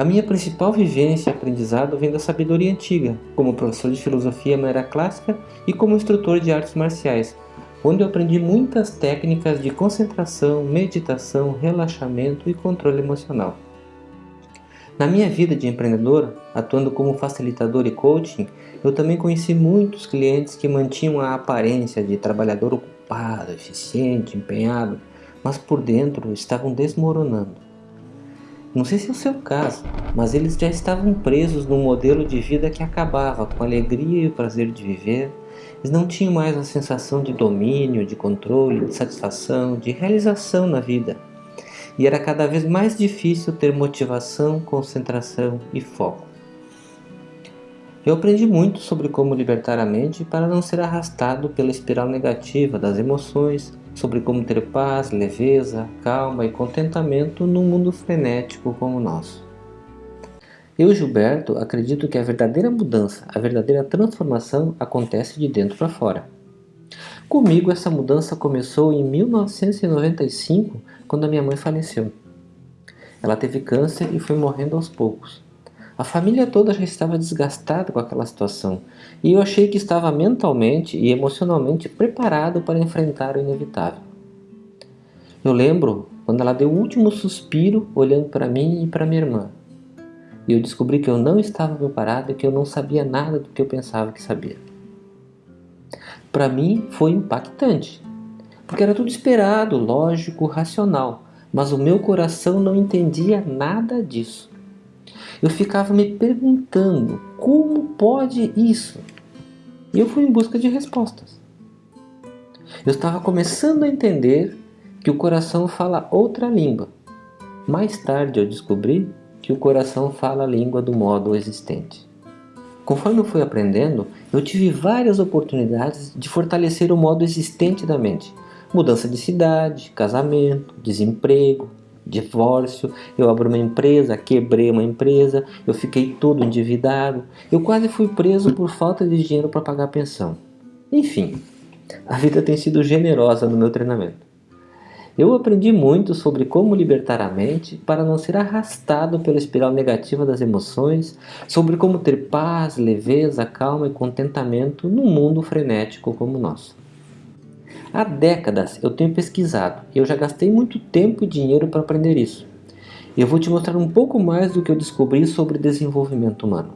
A minha principal vivência e aprendizado vem da sabedoria antiga, como professor de filosofia na era clássica e como instrutor de artes marciais, onde eu aprendi muitas técnicas de concentração, meditação, relaxamento e controle emocional. Na minha vida de empreendedor, atuando como facilitador e coaching, eu também conheci muitos clientes que mantinham a aparência de trabalhador ocupado, eficiente, empenhado, mas por dentro estavam desmoronando. Não sei se é o seu caso, mas eles já estavam presos num modelo de vida que acabava com a alegria e o prazer de viver, eles não tinham mais a sensação de domínio, de controle, de satisfação, de realização na vida. E era cada vez mais difícil ter motivação, concentração e foco. Eu aprendi muito sobre como libertar a mente para não ser arrastado pela espiral negativa das emoções, sobre como ter paz, leveza, calma e contentamento num mundo frenético como o nosso. Eu, Gilberto, acredito que a verdadeira mudança, a verdadeira transformação acontece de dentro para fora. Comigo essa mudança começou em 1995, quando a minha mãe faleceu. Ela teve câncer e foi morrendo aos poucos. A família toda já estava desgastada com aquela situação e eu achei que estava mentalmente e emocionalmente preparado para enfrentar o inevitável. Eu lembro quando ela deu o último suspiro olhando para mim e para minha irmã e eu descobri que eu não estava preparado e que eu não sabia nada do que eu pensava que sabia. Para mim foi impactante, porque era tudo esperado, lógico, racional, mas o meu coração não entendia nada disso. Eu ficava me perguntando, como pode isso? E eu fui em busca de respostas. Eu estava começando a entender que o coração fala outra língua. Mais tarde eu descobri que o coração fala a língua do modo existente. Conforme eu fui aprendendo, eu tive várias oportunidades de fortalecer o modo existente da mente. Mudança de cidade, casamento, desemprego, divórcio, eu abri uma empresa, quebrei uma empresa, eu fiquei todo endividado, eu quase fui preso por falta de dinheiro para pagar a pensão. Enfim, a vida tem sido generosa no meu treinamento. Eu aprendi muito sobre como libertar a mente para não ser arrastado pela espiral negativa das emoções, sobre como ter paz, leveza, calma e contentamento num mundo frenético como o nosso. Há décadas eu tenho pesquisado e eu já gastei muito tempo e dinheiro para aprender isso. Eu vou te mostrar um pouco mais do que eu descobri sobre desenvolvimento humano.